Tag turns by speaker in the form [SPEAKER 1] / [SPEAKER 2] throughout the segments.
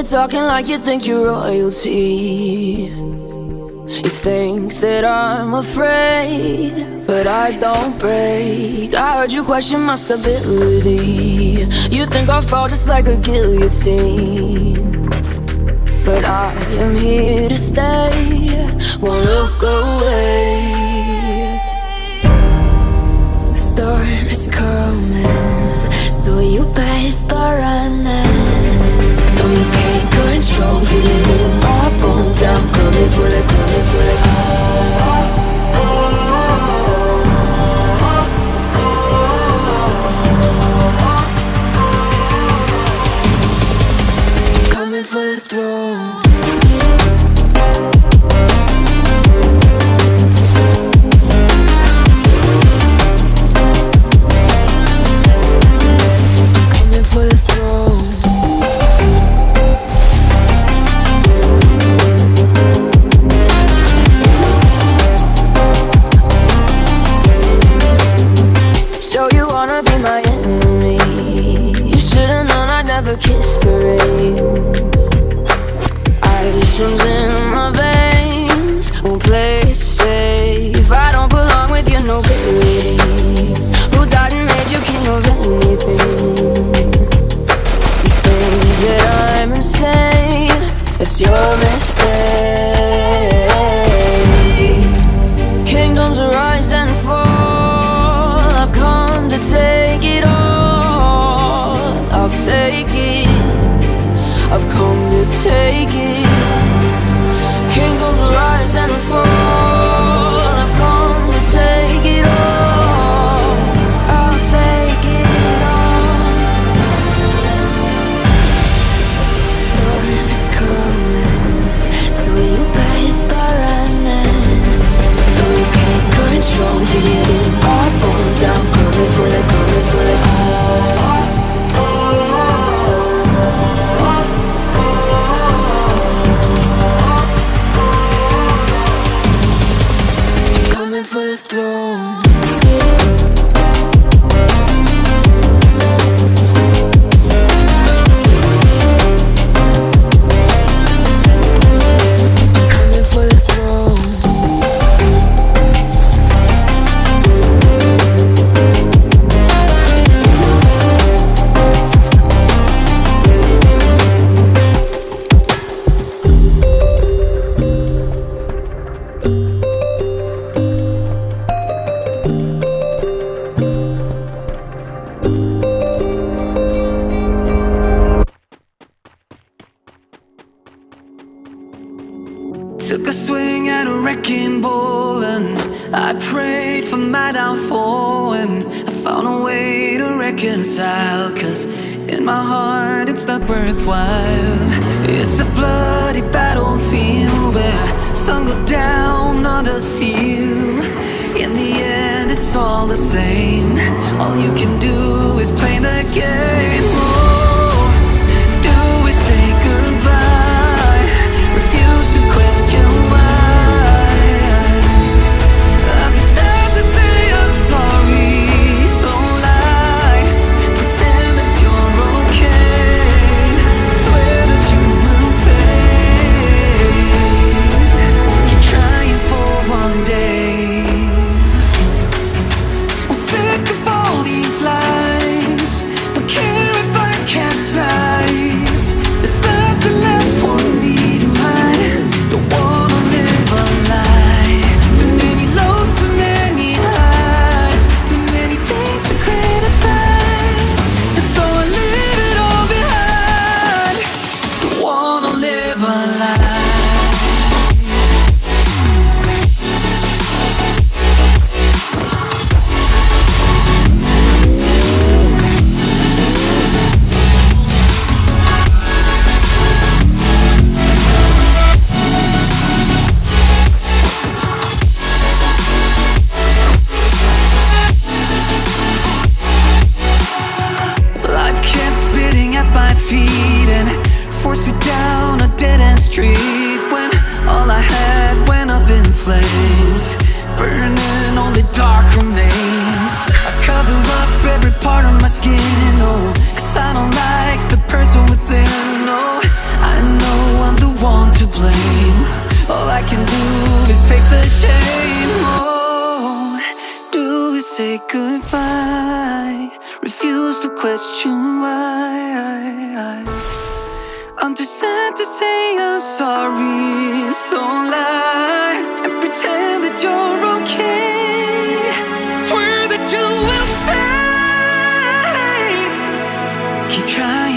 [SPEAKER 1] You're talking like you think you're royalty. You think that I'm afraid, but I don't break. I heard you question my stability. You think I'll fall just like a guillotine. But I am here to stay, won't look away. The storm is coming, so you better start control, feel it in my bones. I'm coming for the, coming for the. Never kiss the rain. Ice runs in my veins. Won't play it safe. I don't belong with your nobility Who died and made you king of anything? You think that I'm insane. It's your take it.
[SPEAKER 2] Took a swing at a wrecking ball and I prayed for my downfall and I found a way to reconcile Cause in my heart it's not worthwhile. It's a bloody battlefield where sun go down, others heal. In the end it's all the same. All you can do is play the game street when all I had went up in flames. Burning all only dark remains. I cover up every part of my skin, oh Cause I don't like the person within, oh. I know I'm the one to blame. All I can do is take the shame, oh. Do is say goodbye. Refuse to question why. I'm too sad to say I'm sorry, so lie and pretend that you're okay. Swear that you will stay. Keep trying.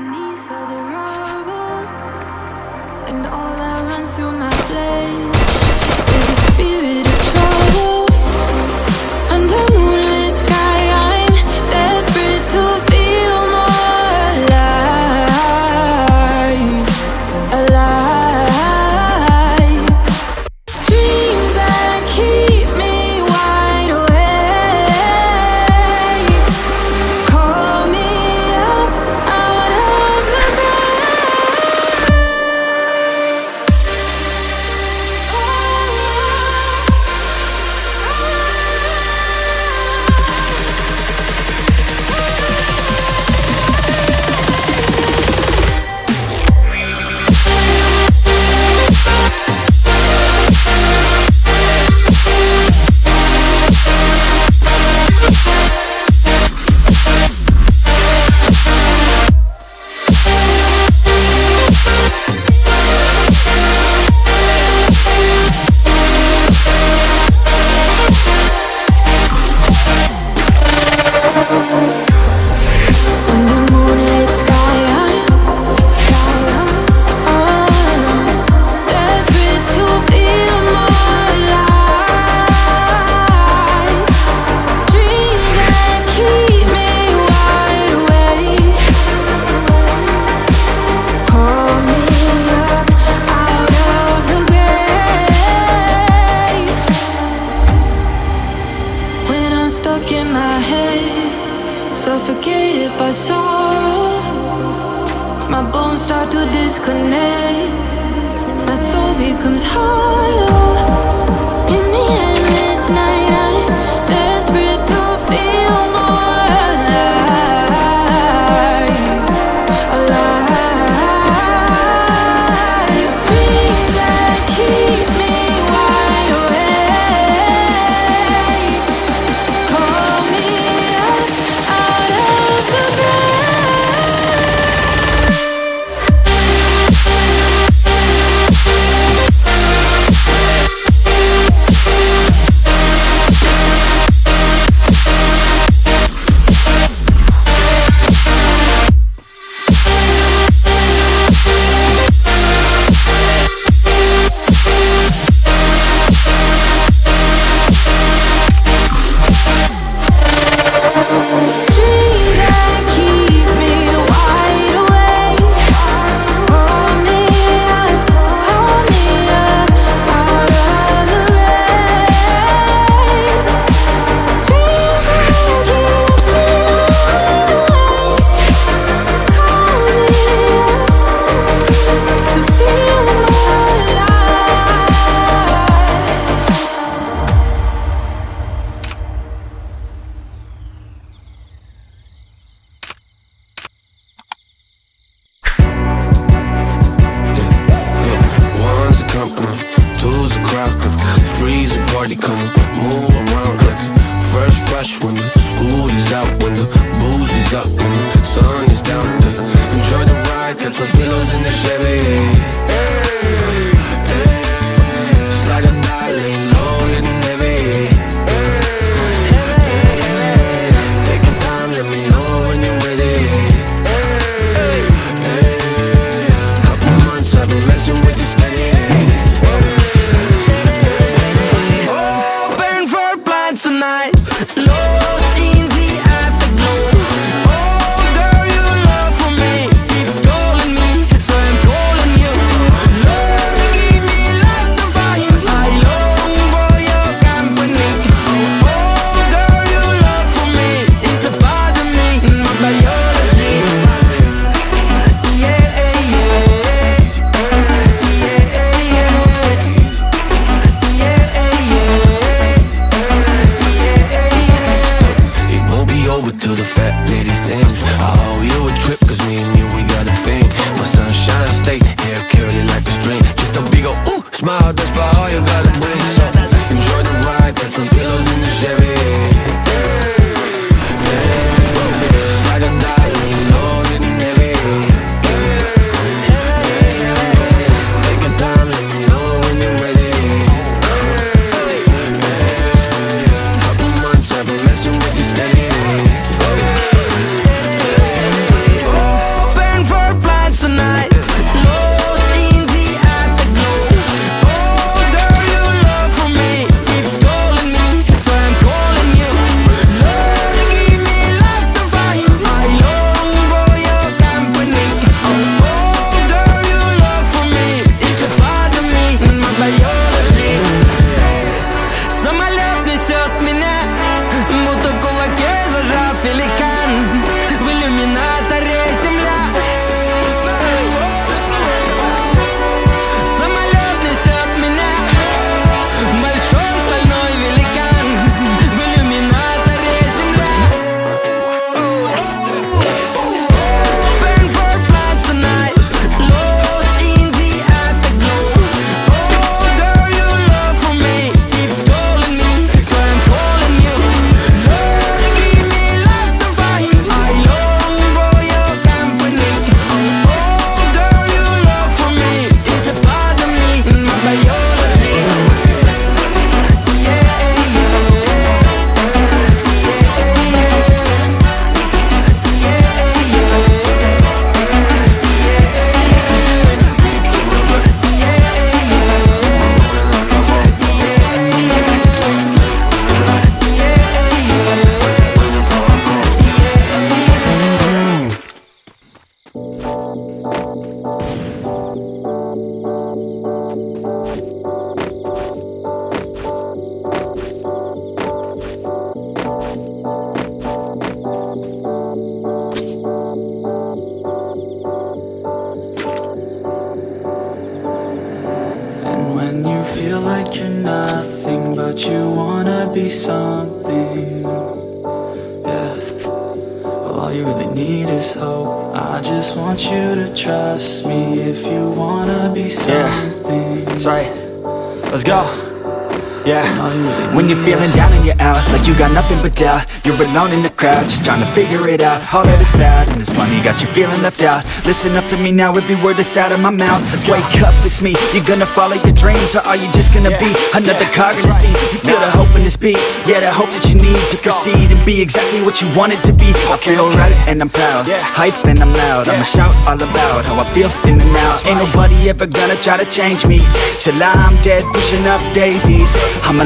[SPEAKER 1] beneath all the rubble. And all that runs through my flesh. disconnect. My soul becomes
[SPEAKER 3] higher lady sings. I owe you a trip, cause me and you, we got a thing. My sunshine state, hair curly like a string. Just a big ol' ooh, smile, that's about all you gotta bring. You're
[SPEAKER 4] nothing, but you wanna be something, yeah. Well, all you really need is hope. I just want you to trust me if you wanna be something.
[SPEAKER 5] That's right. Let's go. Yeah.
[SPEAKER 4] All you really
[SPEAKER 5] When you're feeling down and you're out, like you got nothing but doubt, you're alone in the crowd, just trying to figure it out. All of this cloud and this money got you feeling left out. Listen up to me now, every word that's out of my mouth. Let's Wake up, it's me. You're gonna follow your dreams, or are you just gonna be another cog in the scene? You feel the hope in this beat, yeah, the hope that you need to proceed and be exactly what you want it to be. I feel right and I'm proud, hype and I'm loud. I'ma shout all about how I feel in the now. Ain't nobody ever gonna try to change me till I'm dead, pushing up daisies. I'm a